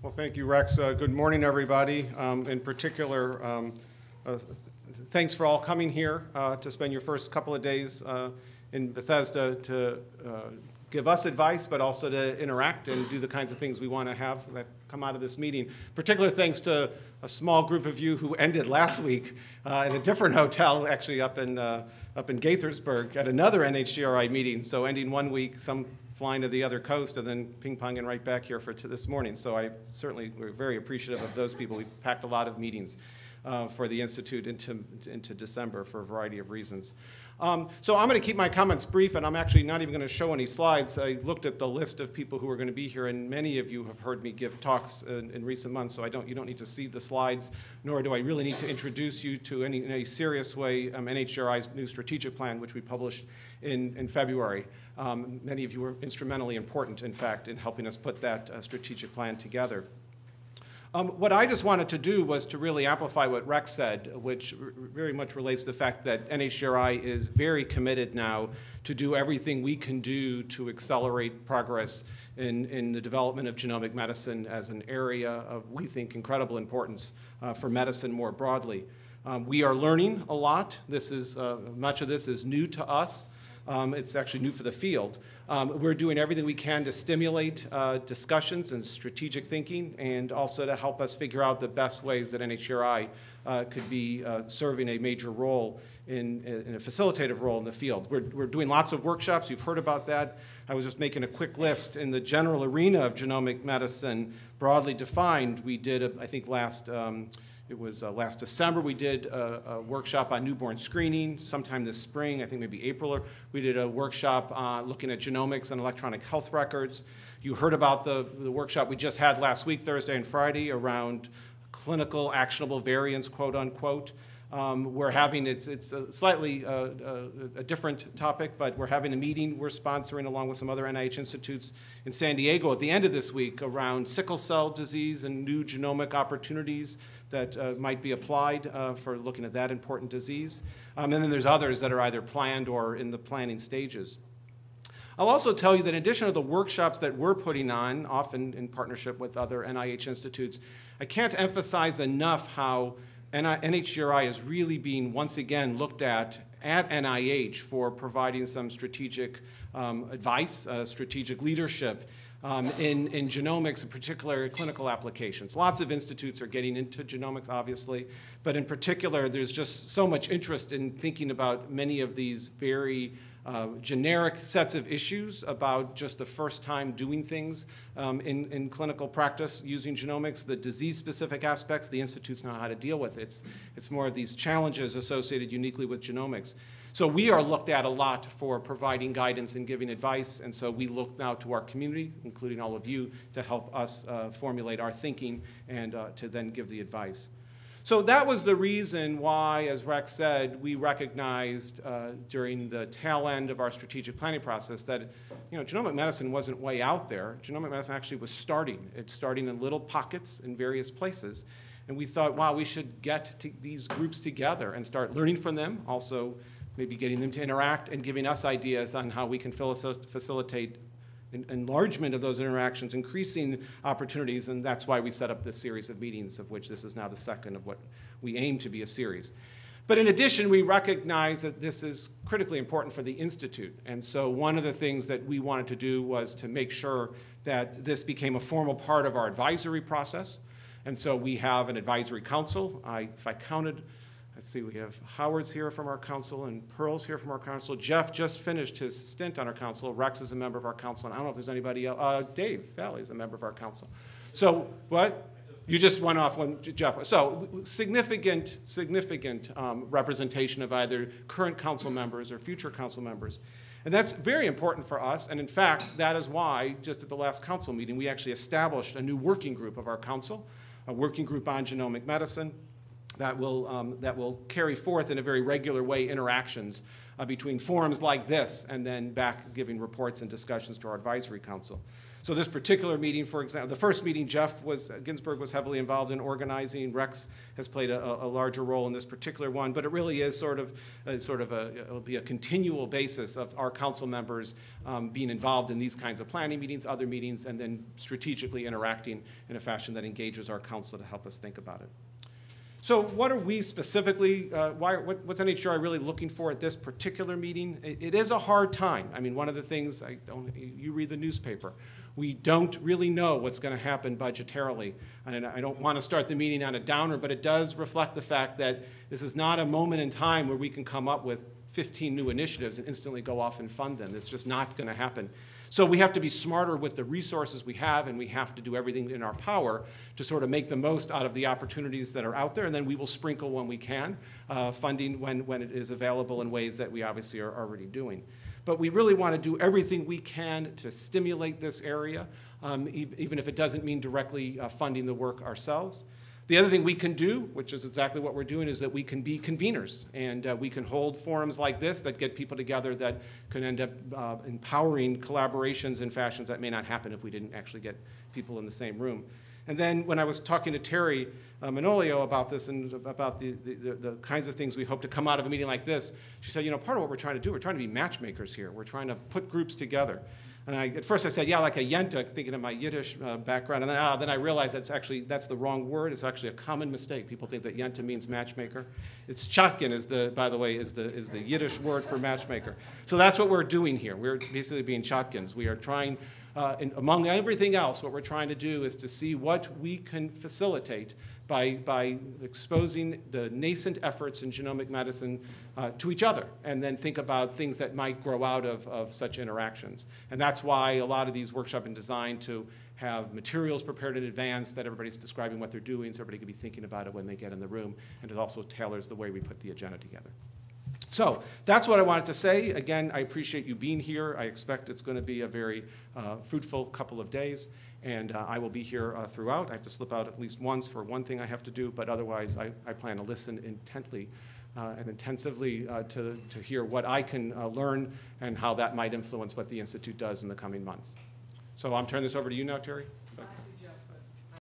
Well, thank you, Rex. Uh, Good morning, everybody. Um, In particular, um, uh, thanks for all coming here uh, to spend your first couple of days uh, in Bethesda to uh, give us advice, but also to interact and do the kinds of things we want to have that come out of this meeting. Particular thanks to a small group of you who ended last week uh, at a different hotel, actually up in, uh, up in Gaithersburg, at another NHGRI meeting. So ending one week, some flying to the other coast, and then ping-ponging right back here for this morning. So I certainly, we're very appreciative of those people. We've packed a lot of meetings uh, for the Institute into, into December for a variety of reasons. Um, so I'm going to keep my comments brief, and I'm actually not even going to show any slides. I looked at the list of people who are going to be here, and many of you have heard me give talks in, in recent months, so I don't, you don't need to see the slides, nor do I really need to introduce you to any, in any serious way um, NHGRI's new strategic plan, which we published in, in February. Um, many of you were instrumentally important, in fact, in helping us put that uh, strategic plan together. Um, what I just wanted to do was to really amplify what Rex said, which very much relates to the fact that NHGRI is very committed now to do everything we can do to accelerate progress in, in the development of genomic medicine as an area of, we think, incredible importance uh, for medicine more broadly. Um, we are learning a lot. This is, uh, much of this is new to us. Um, it's actually new for the field. Um, we're doing everything we can to stimulate uh, discussions and strategic thinking and also to help us figure out the best ways that NHGRI uh, could be uh, serving a major role in, in, a facilitative role in the field. We're, we're doing lots of workshops. You've heard about that. I was just making a quick list. In the general arena of genomic medicine, broadly defined, we did, a, I think, last um, it was uh, last December, we did a, a, workshop on newborn screening. Sometime this spring, I think maybe April, or we did a workshop uh, looking at genomics and electronic health records. You heard about the, the workshop we just had last week, Thursday and Friday, around clinical actionable variants, quote unquote. Um, we're having, it's, it's a slightly uh, uh, a different topic, but we're having a meeting we're sponsoring along with some other NIH institutes in San Diego at the end of this week around sickle cell disease and new genomic opportunities that uh, might be applied uh, for looking at that important disease. Um, and then there's others that are either planned or in the planning stages. I'll also tell you that in addition to the workshops that we're putting on, often in partnership with other NIH institutes, I can't emphasize enough how NHGRI is really being once again looked at at NIH for providing some strategic um, advice, uh, strategic leadership um, in, in genomics, in particular clinical applications. Lots of institutes are getting into genomics, obviously, but in particular, there's just so much interest in thinking about many of these very uh, generic sets of issues about just the first time doing things um, in, in clinical practice using genomics, the disease-specific aspects, the institutes know how to deal with. It's, it's more of these challenges associated uniquely with genomics. So we are looked at a lot for providing guidance and giving advice, and so we look now to our community, including all of you, to help us uh, formulate our thinking and uh, to then give the advice. So that was the reason why, as Rex said, we recognized uh, during the tail end of our strategic planning process that you know, genomic medicine wasn't way out there. Genomic medicine actually was starting. It's starting in little pockets in various places. And we thought, wow, we should get these groups together and start learning from them, also maybe getting them to interact and giving us ideas on how we can facilitate enlargement of those interactions, increasing opportunities, and that's why we set up this series of meetings, of which this is now the second of what we aim to be a series. But in addition, we recognize that this is critically important for the Institute. And so one of the things that we wanted to do was to make sure that this became a formal part of our advisory process. And so we have an advisory council. I, if I counted Let's see, we have Howard's here from our council and Pearl's here from our council. Jeff just finished his stint on our council. Rex is a member of our council. And I don't know if there's anybody else. Uh, Dave Valle is a member of our council. So what? You just went off when Jeff. So significant, significant um, representation of either current council members or future council members. And that's very important for us. And in fact, that is why, just at the last council meeting, we actually established a new working group of our council, a working group on genomic medicine that will, um, that will carry forth in a very regular way interactions uh, between forums like this and then back giving reports and discussions to our advisory council. So this particular meeting, for example, the first meeting, Jeff was, Ginsburg was heavily involved in organizing. Rex has played a, a larger role in this particular one, but it really is sort of, uh, sort of a, it'll be a continual basis of our council members um, being involved in these kinds of planning meetings, other meetings, and then strategically interacting in a fashion that engages our council to help us think about it. So what are we specifically, uh, why, what, what's NHGRI really looking for at this particular meeting? It, it is a hard time. I mean, one of the things, I don't, you read the newspaper, we don't really know what's going to happen budgetarily. And I don't want to start the meeting on a downer, but it does reflect the fact that this is not a moment in time where we can come up with 15 new initiatives and instantly go off and fund them. It's just not going to happen. So we have to be smarter with the resources we have, and we have to do everything in our power to sort of make the most out of the opportunities that are out there, and then we will sprinkle when we can, uh, funding when, when it is available in ways that we obviously are already doing. But we really want to do everything we can to stimulate this area, um, e even if it doesn't mean directly uh, funding the work ourselves. The other thing we can do, which is exactly what we're doing, is that we can be conveners and uh, we can hold forums like this that get people together that can end up uh, empowering collaborations in fashions that may not happen if we didn't actually get people in the same room. And then when I was talking to Teri uh, Manolio about this and about the, the, the, kinds of things we hope to come out of a meeting like this, she said, you know, part of what we're trying to do, we're trying to be matchmakers here. We're trying to put groups together. And I, at first I said, yeah, like a yenta, thinking of my Yiddish uh, background. And then, ah, then I realized that's actually, that's the wrong word. It's actually a common mistake. People think that yenta means matchmaker. It's shadchan is the, by the way, is the, is the Yiddish word for matchmaker. So that's what we're doing here. We're basically being shadchans. We are trying, uh, among everything else, what we're trying to do is to see what we can facilitate by, by exposing the nascent efforts in genomic medicine uh, to each other and then think about things that might grow out of, of such interactions. And that's why a lot of these workshops are designed to have materials prepared in advance that everybody's describing what they're doing so everybody can be thinking about it when they get in the room. And it also tailors the way we put the agenda together. So that's what I wanted to say. Again, I appreciate you being here. I expect it's going to be a very uh, fruitful couple of days. And uh, I will be here uh, throughout. I have to slip out at least once for one thing I have to do, but otherwise I, I plan to listen intently uh, and intensively uh, to, to hear what I can uh, learn and how that might influence what the Institute does in the coming months. So I'm turning this over to you now, Teri.